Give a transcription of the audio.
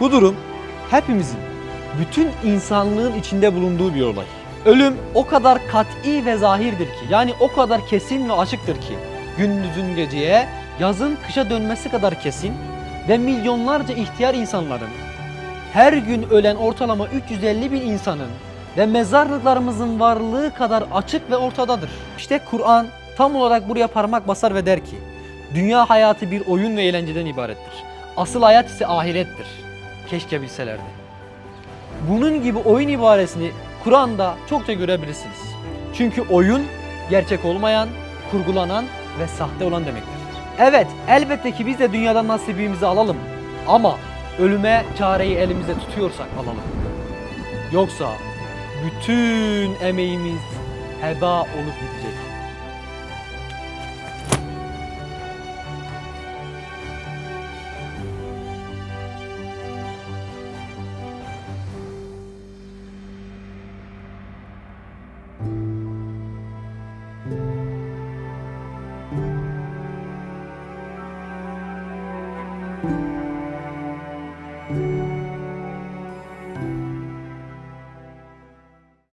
Bu durum hepimizin, bütün insanlığın içinde bulunduğu bir olay. Ölüm o kadar kat'i ve zahirdir ki, yani o kadar kesin ve açıktır ki, gündüzün geceye, yazın kışa dönmesi kadar kesin ve milyonlarca ihtiyar insanların, her gün ölen ortalama 350 bin insanın ve mezarlıklarımızın varlığı kadar açık ve ortadadır. İşte Kur'an tam olarak buraya parmak basar ve der ki, dünya hayatı bir oyun ve eğlenceden ibarettir. Asıl hayat ise ahirettir. Keşke bilselerdi. Bunun gibi oyun ibaresini Kur'an'da çokça görebilirsiniz. Çünkü oyun gerçek olmayan, kurgulanan ve sahte olan demektir. Evet, elbette ki biz de dünyadan nasibimizi alalım. Ama ölüme çareyi elimizde tutuyorsak alalım. Yoksa bütün emeğimiz heba olup gidecek.